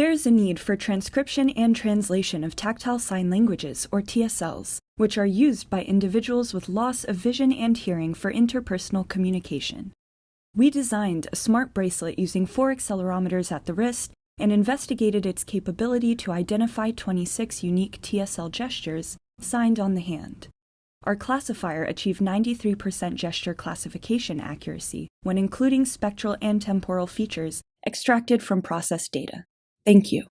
There is a need for transcription and translation of tactile sign languages, or TSLs, which are used by individuals with loss of vision and hearing for interpersonal communication. We designed a smart bracelet using four accelerometers at the wrist and investigated its capability to identify 26 unique TSL gestures signed on the hand. Our classifier achieved 93% gesture classification accuracy when including spectral and temporal features extracted from processed data. Thank you.